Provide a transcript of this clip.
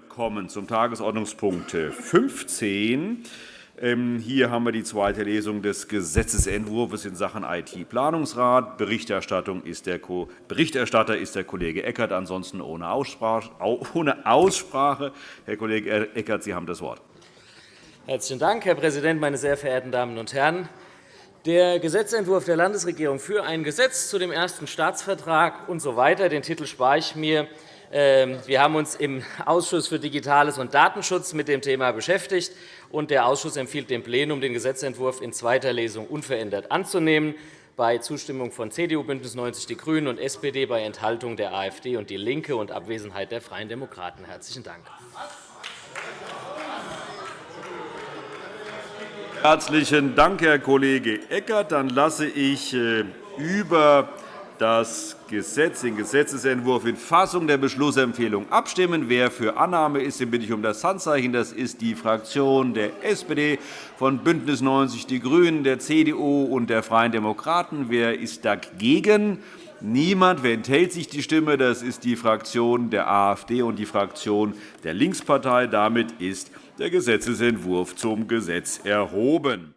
kommen zum Tagesordnungspunkt 15. Ähm, hier haben wir die zweite Lesung des Gesetzentwurfs in Sachen IT-Planungsrat. Berichterstatter ist der Kollege Eckert, ansonsten ohne Aussprache. Herr Kollege Eckert, Sie haben das Wort. Herzlichen Dank, Herr Präsident, meine sehr verehrten Damen und Herren! Der Gesetzentwurf der Landesregierung für ein Gesetz zu dem ersten Staatsvertrag usw. So den Titel spare ich mir. Ähm, wir haben uns im Ausschuss für Digitales und Datenschutz mit dem Thema beschäftigt. und Der Ausschuss empfiehlt dem Plenum, den Gesetzentwurf in zweiter Lesung unverändert anzunehmen, bei Zustimmung von CDU, BÜNDNIS 90 die GRÜNEN und SPD, bei Enthaltung der AfD und DIE LINKE und Abwesenheit der Freien Demokraten. – Herzlichen Dank. Herzlichen Dank, Herr Kollege Eckert. Dann lasse ich äh, über das Gesetz, den Gesetzentwurf in Fassung der Beschlussempfehlung abstimmen. Wer für Annahme ist, den bitte ich um das Handzeichen. Das ist die Fraktion der SPD, von BÜNDNIS 90 die GRÜNEN, der CDU und der Freien Demokraten. Wer ist dagegen? Niemand. Wer enthält sich die Stimme? Das ist die Fraktion der AfD und die Fraktion der Linkspartei. Damit ist der Gesetzentwurf zum Gesetz erhoben.